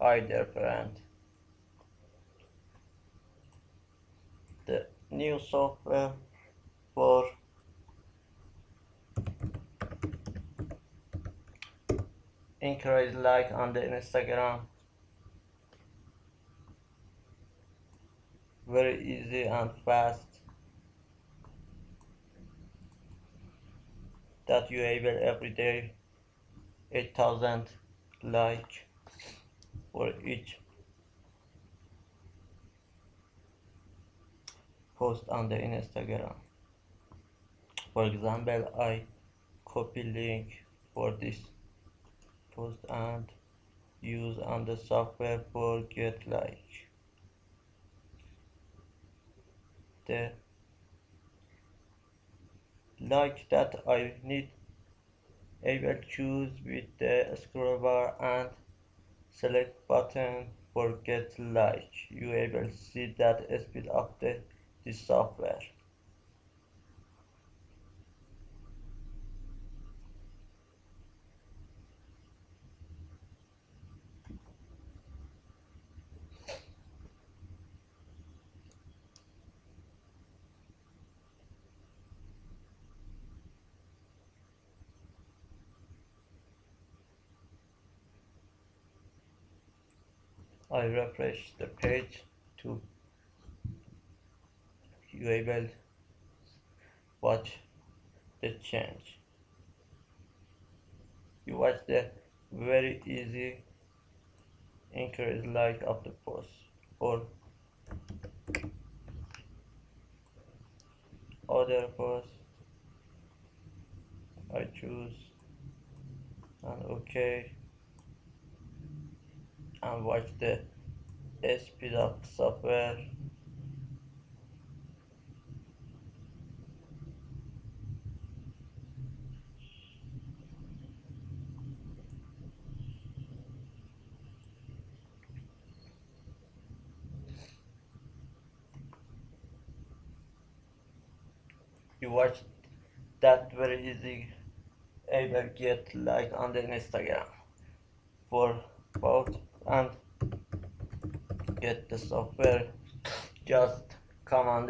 either friend. The new software for encourage like on the Instagram very easy and fast that you able every day 8000 like for each post on the Instagram. For example I copy link for this post and use on the software for get like. The like that I need I will choose with the scroll bar and select button for get like. You able see that speed of the software I refresh the page to you able watch the change. You watch the very easy increase like of the post or other post I choose and okay and watch the of software you watch that very easy able get like on the Instagram. For both and get the software. Just come on